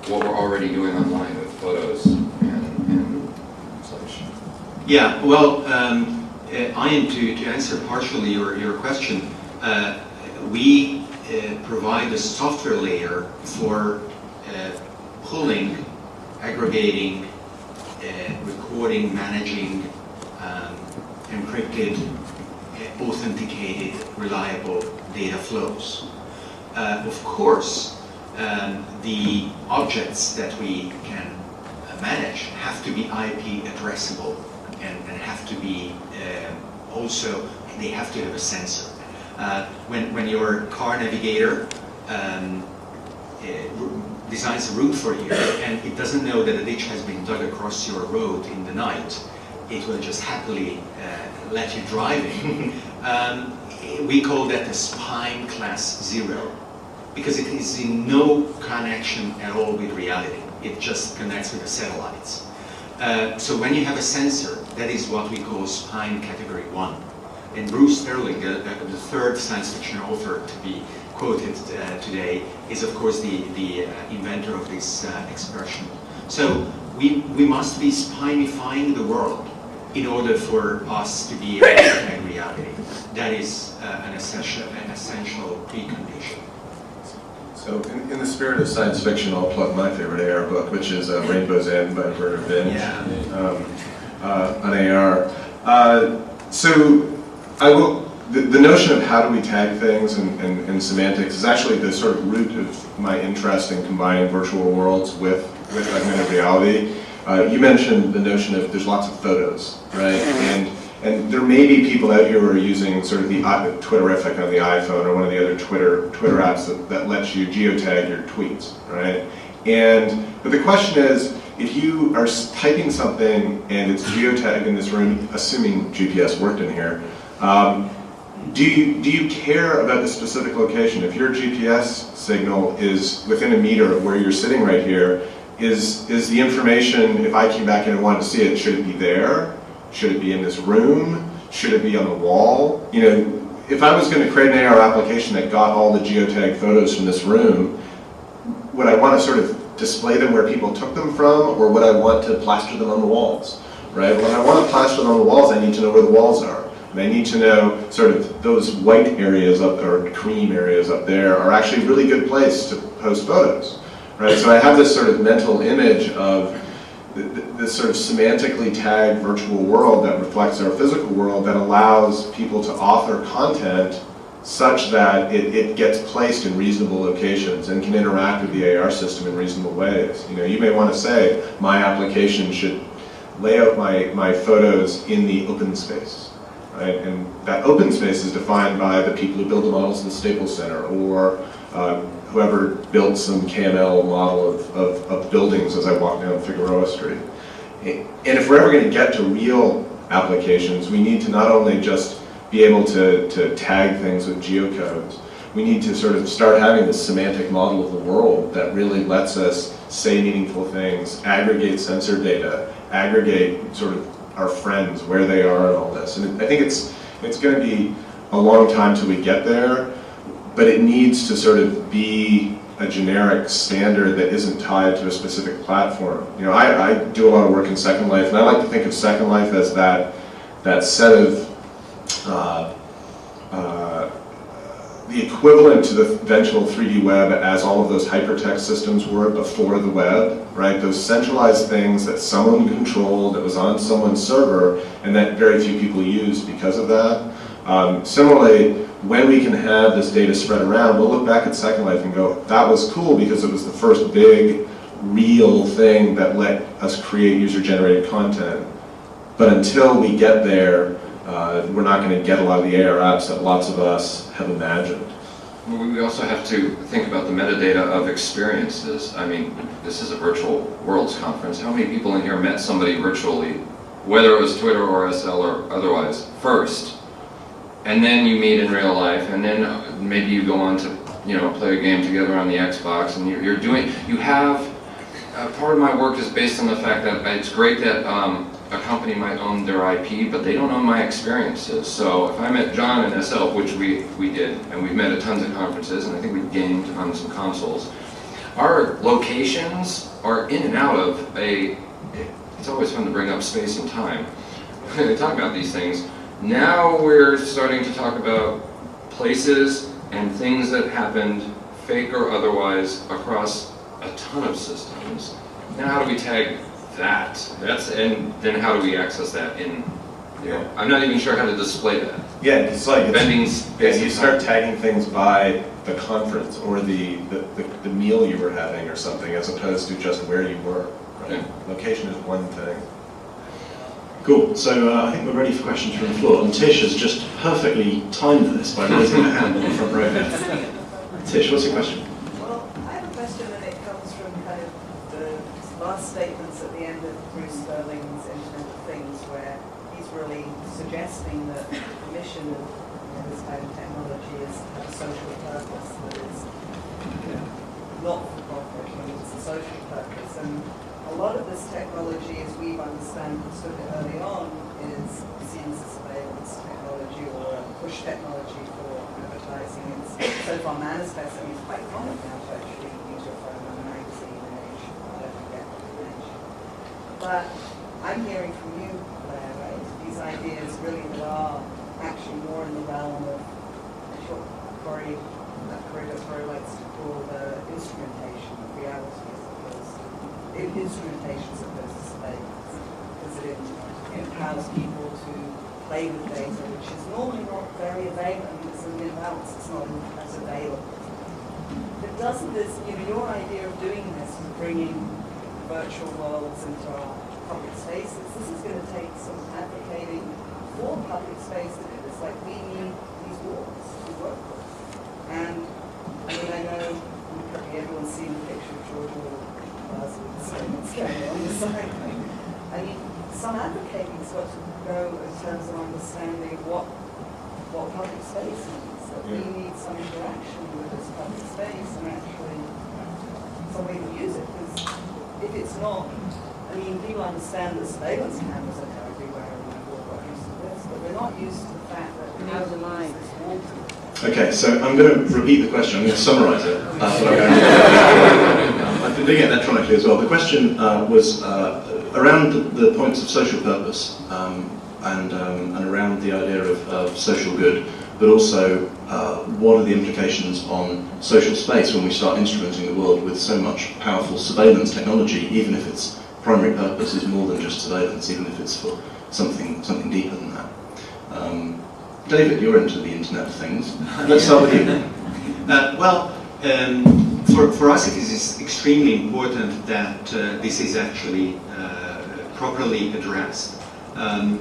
what we're already doing online with photos? Yeah, well, um, uh, Ian, to, to answer partially your, your question, uh, we uh, provide a software layer for uh, pulling, aggregating, uh, recording, managing um, encrypted, uh, authenticated, reliable data flows. Of course, um, the objects that we can have to be IP addressable and, and have to be uh, also, they have to have a sensor. Uh, when, when your car navigator um, uh, designs a route for you and it doesn't know that a ditch has been dug across your road in the night, it will just happily uh, let you drive *laughs* um, we call that the spime class zero. because it is in no connection at all with reality. It just connects with the satellites. Uh, so when you have a sensor, that is what we call spime category one. And Bruce Sterling, the, the, the third science fiction author to be quoted uh, today, is of course the, the uh, inventor of this uh, expression. So we, we must be spimifying the world in order for us to be tag reality. That is uh, an, essential, an essential precondition. So in, in the spirit of science fiction, I'll plug my favorite AR book, which is uh, Rainbow's End by Vernor Vinge Yeah. um, uh, on AR. Uh, so I will, the, the notion of how do we tag things and, and, and semantics is actually the sort of root of my interest in combining virtual worlds with, with augmented reality. Uh, you mentioned the notion of there's lots of photos, right? And and there may be people out here who are using sort of the Twitterrific on the iPhone or one of the other Twitter Twitter apps that, that lets you geotag your tweets, right? And but the question is, if you are typing something and it's geotagged in this room, assuming GPS worked in here, um, do you do you care about the specific location? If your GPS signal is within a meter of where you're sitting right here, is is the information? If I came back in and wanted to see it, should it be there? Should it be in this room? Should it be on the wall? You know, if I was going to create an AR application that got all the geotag photos from this room, would I want to sort of display them where people took them from, or would I want to plaster them on the walls? Right? When I want to plaster them on the walls, I need to know where the walls are. And I need to know sort of those white areas up there or cream areas up there are actually a really good place to post photos. Right? So I have this sort of mental image of this sort of semantically tagged virtual world that reflects our physical world that allows people to author content such that it, it gets placed in reasonable locations and can interact with the AR system in reasonable ways. You know, you may want to say, my application should lay out my, my photos in the open space. Right? And that open space is defined by the people who build the models in the Staples Center or uh, whoever built some KML model of, of, of buildings as I walk down Figueroa Street. And if we're ever going to get to real applications, we need to not only just be able to, to tag things with geocodes, we need to sort of start having this semantic model of the world that really lets us say meaningful things, aggregate sensor data, aggregate sort of our friends, where they are and all this. And I think it's, it's going to be a long time till we get there, but it needs to sort of be a generic standard that isn't tied to a specific platform. You know, I, I do a lot of work in Second Life, and I like to think of Second Life as that, that set of, uh, uh, the equivalent to the eventual 3D web as all of those hypertext systems were before the web, right? Those centralized things that someone controlled, that was on someone's server, and that very few people used because of that. Um, similarly, when we can have this data spread around, we'll look back at Second Life and go, that was cool because it was the first big, real thing that let us create user-generated content. But until we get there, uh, we're not going to get a lot of the AR apps that lots of us have imagined. We also have to think about the metadata of experiences. I mean, this is a virtual worlds conference. How many people in here met somebody virtually, whether it was Twitter or SL or otherwise, first? And then you meet in real life, and then uh, maybe you go on to, you know, play a game together on the Xbox, and you're, you're doing, you have, uh, part of my work is based on the fact that it's great that um, a company might own their IP, but they don't own my experiences. So if I met John and SL, which we, we did, and we've met at tons of conferences, and I think we gamed on some consoles, our locations are in and out of a, it's always fun to bring up space and time. When *laughs* they talk about these things, now we're starting to talk about places and things that happened, fake or otherwise, across a ton of systems. Now how do we tag that? That's, and then how do we access that in, you know, I'm not even sure how to display that. Yeah, it's like, it's, yeah, you start tagging things by the conference or the, the, the, the meal you were having or something as opposed to just where you were. Right? Yeah. Location is one thing. Cool. So uh, I think we're ready for questions from the floor. And Tish has just perfectly timed this by raising her hand on the front row. *laughs* Tish, what's your question? Well, I have a question and it comes from kind of the last statements at the end of Bruce Sterling's Internet of Things where he's really suggesting that the mission of you know, this kind of technology is a social purpose, that you know, not for profit, but it's a social purpose. And a lot of this technology, as we understand, understood of early on, is seen as a surveillance technology or a push technology for advertising. It's so far manifest, I mean, it's quite common now to actually use your phone on a magazine image, whatever you get. But I'm hearing from you, Blair, right? These ideas really that are actually more in the realm of what Corey, that Corey likes to call the instrumentation of reality to, in instrumentation as opposed to surveillance. Because it empowers people to play with data, which is normally not very available, I mean, it's an imbalance, it's not as available. But doesn't this, you know, your idea of doing this bringing virtual worlds into our public spaces, this is going to take some advocating for public space to do this. Like, we need these walls to work with. And, I mean, I know everyone's seen the picture of George Orwell buzz with the statements going on the side. I mean, some advocating's got to go in terms of understanding what, what public space means. That we need some interaction with this public space and actually some way to use it. Because if it's not, I mean, people understand that surveillance cameras are now everywhere and we've all got used to this, but we're not used to the fact that we have to use this wall to Okay, so I'm going to repeat the question. I'm going to summarise it. *laughs* Uh, but I'm going to- I've been doing it electronically as well. The question uh, was uh, around the, the points of social purpose um, and, um, and around the idea of, of social good, but also uh, what are the implications on social space when we start instrumenting the world with so much powerful surveillance technology, even if its primary purpose is more than just surveillance, even if it's for something, something deeper than that. Um, David, you're into the Internet of Things. *laughs* Let's start with you. *laughs* Uh, well, um, for, for us it is extremely important that uh, this is actually uh, properly addressed. Um,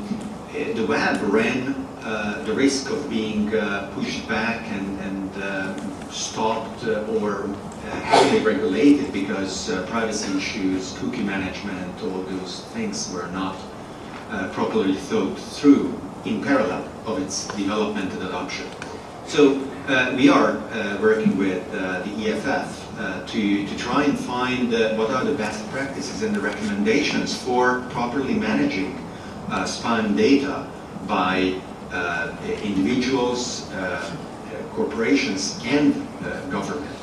eh, the web ran uh, the risk of being pushed back and, and stopped or heavily regulated because uh, privacy issues, cookie management, all those things were not uh, properly thought through in parallel of its development and adoption. So uh, we are uh, working with uh, the EFF uh, to, to try and find uh, what are the best practices and the recommendations for properly managing uh, spime data by individuals, corporations, and government.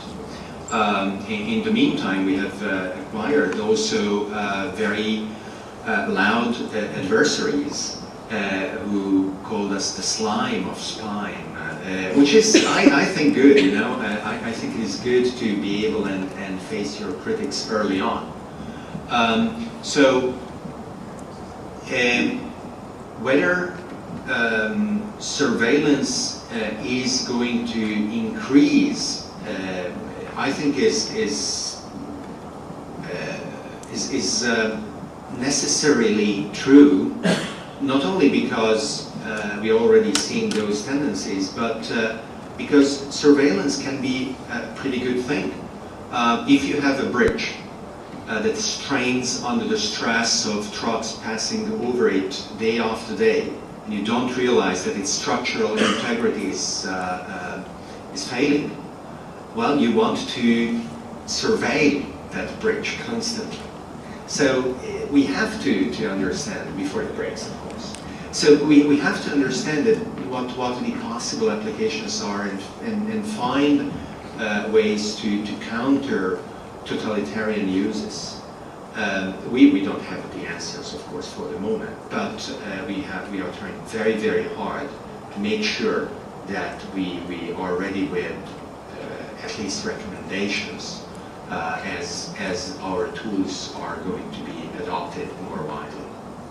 Um, in, in the meantime, we have acquired also very loud adversaries who called us the slime of spime, uh, which is, I, I think, good. You know, uh, I, I think it is good to be able and, and face your critics early on. Um, so, um, whether um, surveillance uh, is going to increase, uh, I think is is uh, is, is uh, necessarily true, not only because uh, we are already seeing those tendencies, but uh, because surveillance can be a pretty good thing. Uh, if you have a bridge uh, that strains under the stress of trucks passing over it day after day, and you don't realize that its structural integrity is, uh, uh, is failing, well, you want to survey that bridge constantly. So we have to, to understand before it breaks. So we, we have to understand that what, what the possible applications are and, and, and find uh, ways to, to counter totalitarian uses. Um, we, we don't have the answers, of course, for the moment, but uh, we, have, we are trying very, very hard to make sure that we, we are ready with uh, at least recommendations uh, as, as our tools are going to be adopted more widely.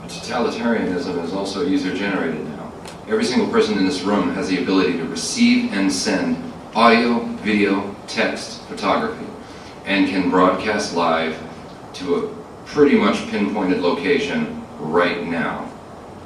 Totalitarianism is also user-generated now. Every single person in this room has the ability to receive and send audio, video, text, photography, and can broadcast live to a pretty much pinpointed location right now.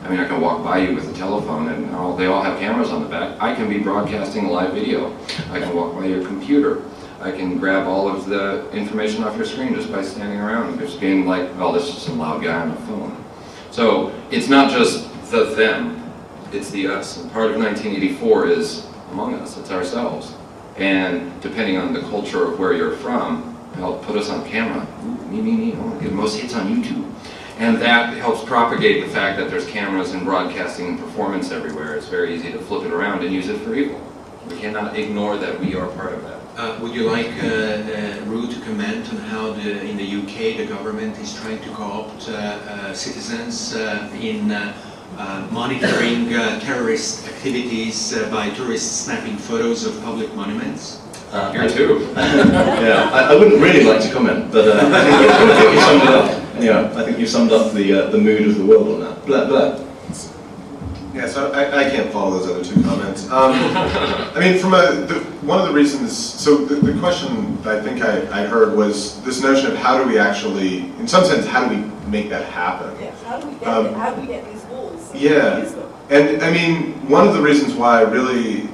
I mean, I can walk by you with a telephone and all, they all have cameras on the back. I can be broadcasting live video. I can walk by your computer. I can grab all of the information off your screen just by standing around and just being like, oh, this is some loud guy on the phone. So it's not just the them, it's the us. And part of 1984 is among us, it's ourselves. And depending on the culture of where you're from, help put us on camera. Ooh, me, me, me, I want to get most hits on YouTube. And that helps propagate the fact that there's cameras and broadcasting and performance everywhere. It's very easy to flip it around and use it for evil. We cannot ignore that we are part of that. Uh, Would you like uh, uh, to comment on how the, in the UK the government is trying to co-opt uh, uh, citizens in monitoring terrorist activities by tourists snapping photos of public monuments? Uh, Here too. *laughs* yeah, I, I wouldn't really like to comment, but I, think I think you summed it up. Yeah, I think you summed up the the mood of the world on that. Blah, blah. Yeah, so I, I can't follow those other two comments. Um, I mean, from a, the, one of the reasons, so the, the question that I think I, I heard was this notion of how do we actually, in some sense, how do we make that happen? Yeah, how do we get, Um, how do we get these walls? so Yeah. can use them? And I mean, one of the reasons why I really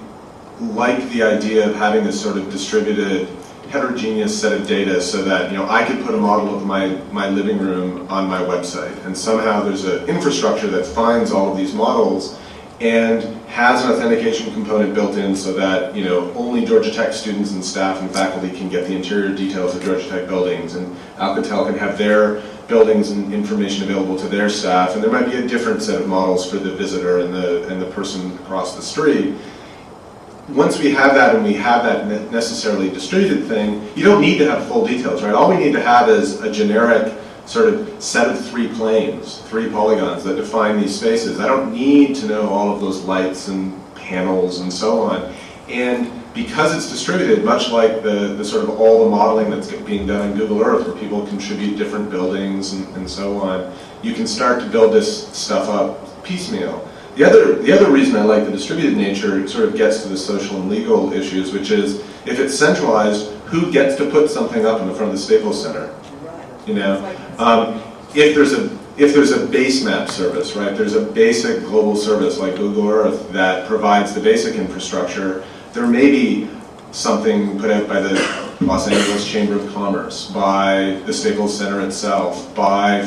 like the idea of having this sort of distributed, heterogeneous set of data so that, you know, I could put a model of my, my living room on my website. And somehow there's an infrastructure that finds all of these models and has an authentication component built in so that, you know, only Georgia Tech students and staff and faculty can get the interior details of Georgia Tech buildings. And Alcatel can have their buildings and information available to their staff. And there might be a different set of models for the visitor and the, and the person across the street once we have that and we have that necessarily distributed thing, you don't need to have full details, right? All we need to have is a generic sort of set of three planes, three polygons that define these spaces. I don't need to know all of those lights and panels and so on. And because it's distributed, much like the, the sort of all the modeling that's being done in Google Earth, where people contribute different buildings and, and so on, you can start to build this stuff up piecemeal. The other, the other reason I like the distributed nature sort of gets to the social and legal issues, which is if it's centralized, who gets to put something up in the front of the Staples Center? You know, um, if there's a if there's a base map service, right? There's a basic global service like Google Earth that provides the basic infrastructure. There may be something put out by the Los Angeles Chamber of Commerce, by the Staples Center itself, by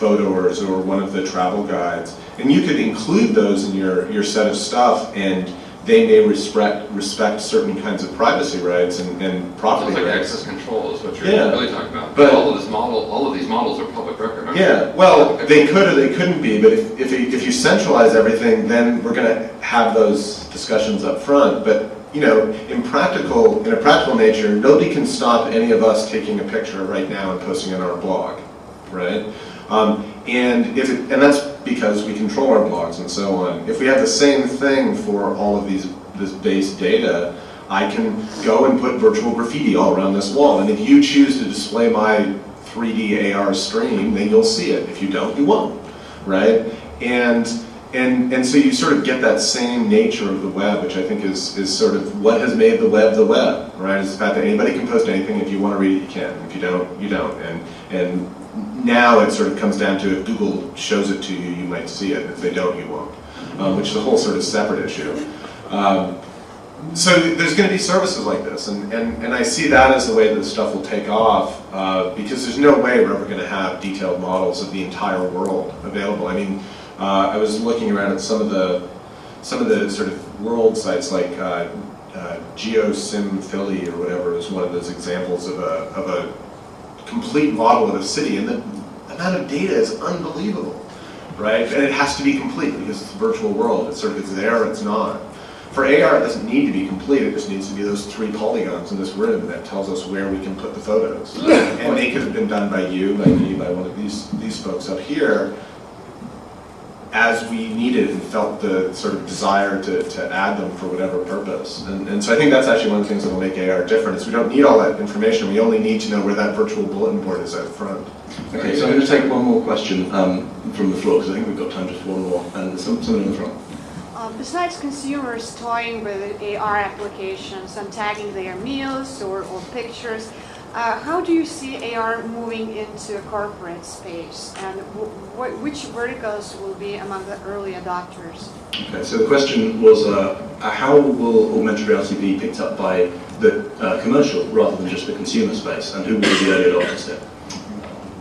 Fodor's or one of the travel guides, and you could include those in your your set of stuff and. They may respect respect certain kinds of privacy rights and, and property like rights. access control is what you're Yeah. really talking about. But- all of this model, all of these models are public record. aren't Yeah, well, they could or they couldn't be, but if, if, you, if you centralize everything, then we're gonna have those discussions up front. But, you know, in practical, in a practical nature, nobody can stop any of us taking a picture right now and posting it on our blog, right? Um, and if it, and that's because we control our blogs and so on. If we have the same thing for all of these, this base data, I can go and put virtual graffiti all around this wall. And if you choose to display my 3D AR stream, then you'll see it. If you don't, you won't, right? And and and so you sort of get that same nature of the web, which I think is is sort of what has made the web the web, right? Is the fact that anybody can post anything. If you want to read it, you can. If you don't, you don't. And and now it sort of comes down to if Google shows it to you, you might see it. If they don't, you won't. Um, which is a whole sort of separate issue. Um, so there's going to be services like this, and, and, and I see that as the way that this stuff will take off, uh, because there's no way we're ever going to have detailed models of the entire world available. I mean, uh, I was looking around at some of the some of the sort of world sites like uh, uh, GeoSim Philly or whatever is one of those examples of a of a complete model of a city, and the amount of data is unbelievable, right? And it has to be complete because it's a virtual world. It's sort of it's there, it's not. For AR, it doesn't need to be complete. It just needs to be those three polygons in this room that tells us where we can put the photos. And they could have been done by you, by me, by one of these these folks up here, as we needed and felt the sort of desire to, to add them for whatever purpose. And, and so I think that's actually one of the things that will make AR different is we don't need all that information. We only need to know where that virtual bulletin board is out front. Okay, so I'm going to take one more question um, from the floor because I think we've got time just for one more. And there's some, someone in the front. Uh, besides consumers toying with AR applications and tagging their meals or, or pictures, uh, how do you see AR moving into a corporate space? And w- wh- which verticals will be among the early adopters? Okay, so the question was, uh, uh, how will augmented reality be picked up by the uh, commercial rather than just the consumer space, and who will be the early adopters there?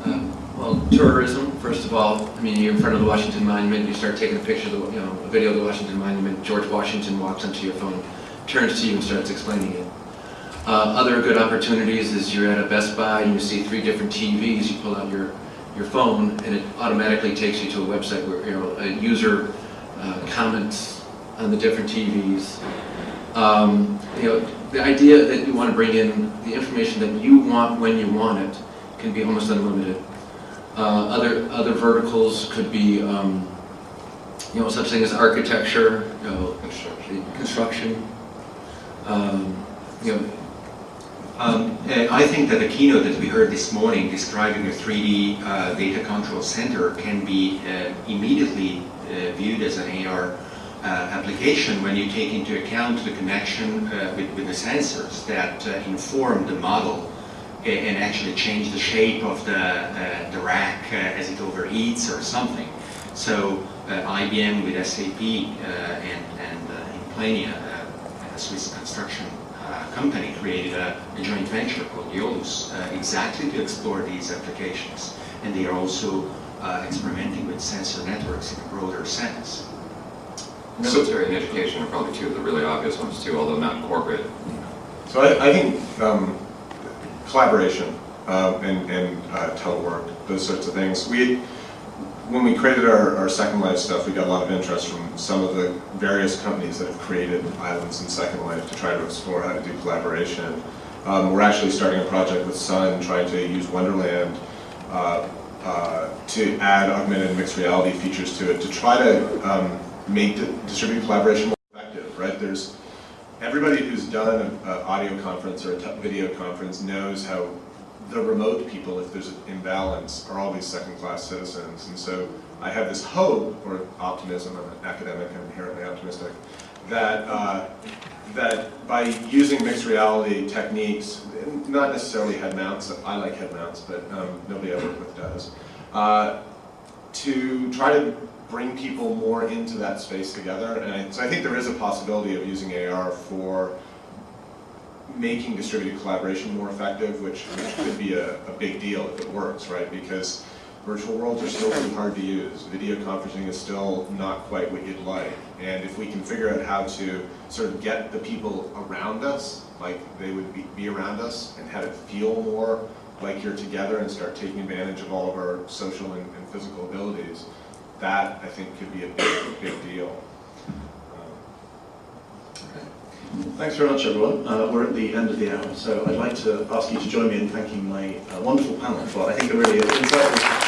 Uh, Well, tourism, first of all, I mean, you're in front of the Washington Monument, you start taking a picture of the, you know, a video of the Washington Monument, George Washington walks onto your phone, turns to you and starts explaining it. Uh, other good opportunities is you're at a Best Buy and you see three different TVs, you pull out your, your phone and it automatically takes you to a website where, you know, a user uh, comments on the different TVs. Um, you know, the idea that you want to bring in the information that you want when you want it can be almost unlimited. Uh, other, other verticals could be, um, you know, such thing as architecture, you know, Construction. construction. Um, you know, Um, uh, I think that the keynote that we heard this morning describing a 3D uh, data control center can be uh, immediately uh, viewed as an AR uh, application when you take into account the connection uh, with, with the sensors that inform the model and actually change the shape of the, the rack as it overheats or something. So IBM with SAP and, and Implenia, a Swiss construction company, created a, a joint venture called Yolus uh, exactly to explore these applications. And they are also uh, experimenting with sensor networks in a broader sense. Military and education are probably two of the really obvious ones too, although not corporate. So I, I think um, collaboration um, and, and uh, telework, those sorts of things. We, when we created our, our Second Life stuff, we got a lot of interest from some of the various companies that have created islands in Second Life to try to explore how to do collaboration. Um, we're actually starting a project with Sun trying to use Wonderland uh, uh, to add augmented mixed reality features to it to try to um, make di- distributed collaboration more effective, right? There's everybody who's done an audio conference or a video conference knows how the remote people, if there's an imbalance, are always second-class citizens. And so I have this hope, or optimism, I'm an academic, I'm inherently optimistic, that, uh, that by using mixed reality techniques, not necessarily head mounts, I like head mounts, but um, nobody I work with does, uh, to try to bring people more into that space together. And I, so I think there is a possibility of using AR for making distributed collaboration more effective, which, which could be a, a big deal if it works, right? Because virtual worlds are still pretty hard to use. Video conferencing is still not quite what you'd like. And if we can figure out how to sort of get the people around us, like they would be, be around us, and have it feel more like you're together and start taking advantage of all of our social and, and physical abilities, that I think could be a big, big deal. Thanks very much, everyone. Uh, we're at the end of the hour, so I'd like to ask you to join me in thanking my uh, wonderful panel for, I think, a really insightful.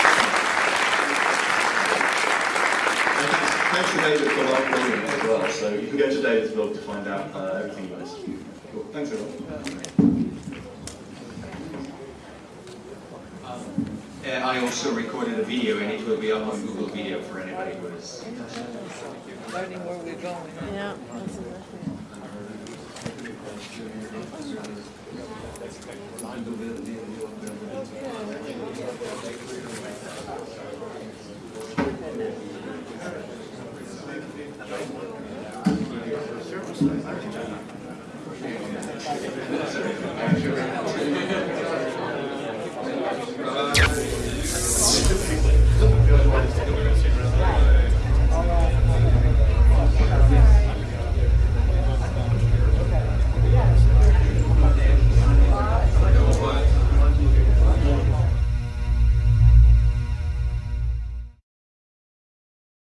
Thanks to David for live blogging as well, so you can go to David's blog to find out uh, everything you missed. Cool. Thanks, everyone. Uh, I also recorded a video and it will be up on Google Video for anybody who is Learning where we're going. Yeah, that's exactly. Thank you.